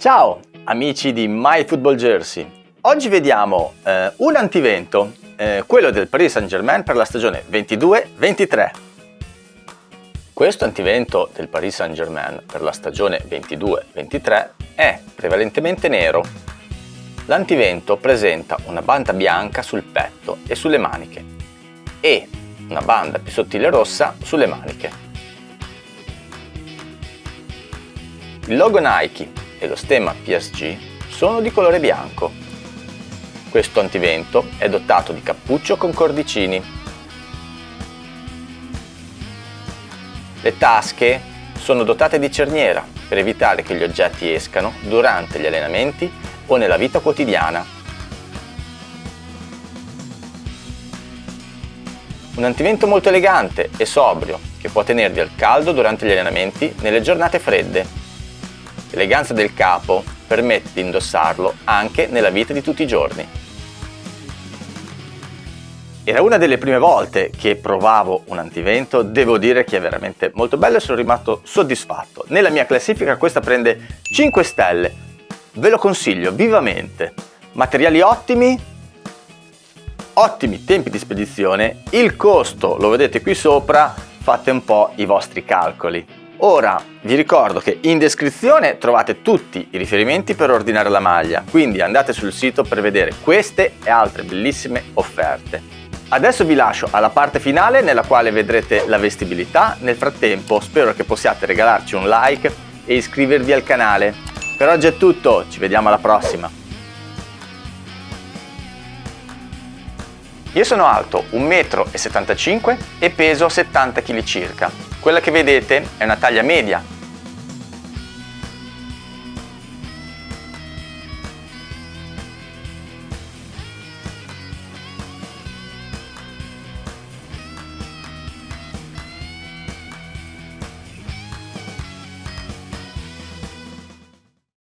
Ciao amici di My Football Jersey. Oggi vediamo eh, un antivento, eh, quello del Paris Saint Germain per la stagione 22-23. Questo antivento del Paris Saint Germain per la stagione 22-23 è prevalentemente nero. L'antivento presenta una banda bianca sul petto e sulle maniche e una banda più sottile rossa sulle maniche. Il logo Nike e lo stemma PSG sono di colore bianco. Questo antivento è dotato di cappuccio con cordicini. Le tasche sono dotate di cerniera per evitare che gli oggetti escano durante gli allenamenti o nella vita quotidiana Un antivento molto elegante e sobrio che può tenervi al caldo durante gli allenamenti nelle giornate fredde. L'eleganza del capo permette di indossarlo anche nella vita di tutti i giorni. Era una delle prime volte che provavo un antivento, devo dire che è veramente molto bello e sono rimasto soddisfatto. Nella mia classifica questa prende 5 stelle, ve lo consiglio vivamente. Materiali ottimi, ottimi tempi di spedizione, il costo lo vedete qui sopra, fate un po' i vostri calcoli. Ora vi ricordo che in descrizione trovate tutti i riferimenti per ordinare la maglia, quindi andate sul sito per vedere queste e altre bellissime offerte. Adesso vi lascio alla parte finale nella quale vedrete la vestibilità, nel frattempo spero che possiate regalarci un like e iscrivervi al canale. Per oggi è tutto, ci vediamo alla prossima! Io sono alto 1,75 m e peso 70 kg circa. Quella che vedete è una taglia media